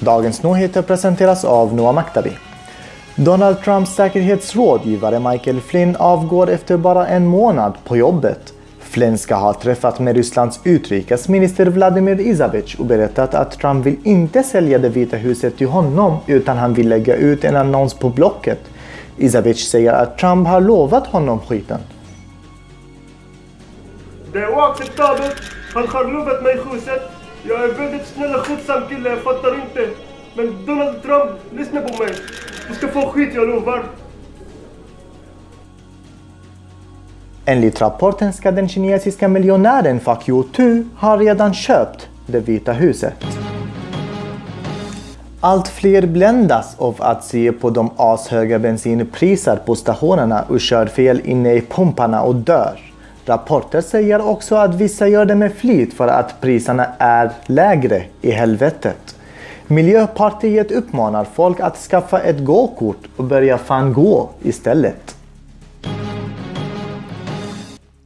Dagens Nyheter presenteras av Noah Maktabi. Donald Trumps säkerhetsrådgivare Michael Flynn avgår efter bara en månad på jobbet. Flynn ska ha träffat med Rysslands utrikesminister Vladimir Izavich och berättat att Trump vill inte sälja det vita huset till honom utan han vill lägga ut en annons på Blocket. Izavich säger att Trump har lovat honom skiten. Det är oacceptabelt. Han har lovat mig huset. Jag är väldigt snäll och skötsam kille, jag fattar inte. Men Donald Trump, lyssna på mig. Du ska få skit, jag lovar. Enligt rapporten ska den kinesiska miljonären Fuck You Tu ha redan köpt det vita huset. Allt fler bländas av att se på de ashöga bensinpriser på stationerna och kör fel inne i pumparna och dör. Rapporter säger också att vissa gör det med flit för att priserna är lägre i helvetet. Miljöpartiet uppmanar folk att skaffa ett gåkort och börja fan gå istället.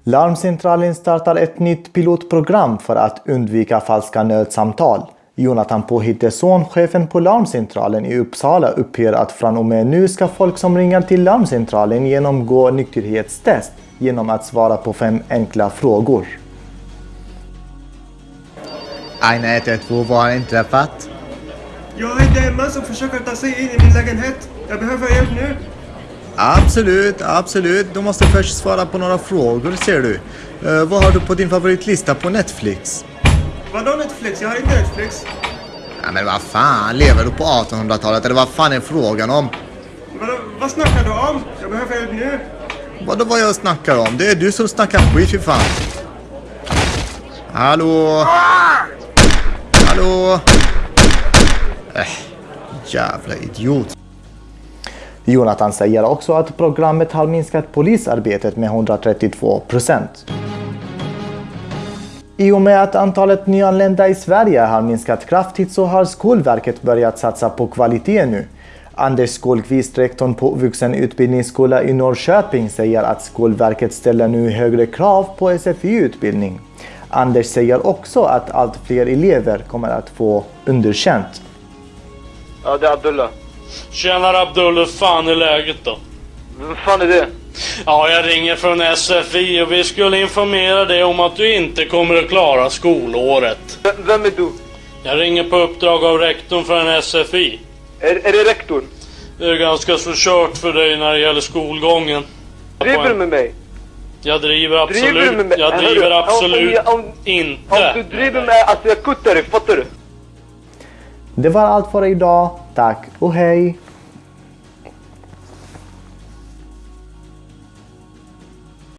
Larmcentralen startar ett nytt pilotprogram för att undvika falska nödsamtal. Jonathan Pohitteson, chefen på Larmcentralen i Uppsala, uppger att från och med nu ska folk som ringer till Larmcentralen genomgå nykterhetstest genom att svara på fem enkla frågor. Aina 112, vad har inträffat? Jag är en man som försöker ta sig in i min lägenhet. Jag behöver hjälp nu. Absolut, absolut. Du måste först svara på några frågor ser du. Uh, vad har du på din favoritlista på Netflix? Vadå Netflix? Jag har inte Netflix. Ja, men vad fan, lever du på 1800-talet eller vad fan är frågan om? Vadå, vad snackar du om? Jag behöver hjälp nu. Vadå vad jag snackar om? Det är du som snackar skit för fan. Hallå? Hallå? Äh, jävla idiot. Jonathan säger också att programmet har minskat polisarbetet med 132 procent. I och med att antalet nyanlända i Sverige har minskat kraftigt så har Skolverket börjat satsa på kvalitet nu. Anders Skålqvist, rektorn på vuxenutbildningsskola i Norrköping, säger att Skolverket ställer nu högre krav på SFI-utbildning. Anders säger också att allt fler elever kommer att få underkänt. Ja, det är Abdullah. Tjenare Abdullah, fan är läget då? Vem fan är det? Ja, jag ringer från SFI och vi skulle informera dig om att du inte kommer att klara skolåret. V vem är du? Jag ringer på uppdrag av rektorn för en SFI. Är, är det rektorn? Det är ganska så kört för dig när det gäller skolgången. Driver du med mig? Jag driver absolut, Driver med mig? jag Hörru, driver om- om absolut jag- om- inte. Om du driver med alltså jag kuttar dig, fattar du? Det var allt för idag. Tack och hej!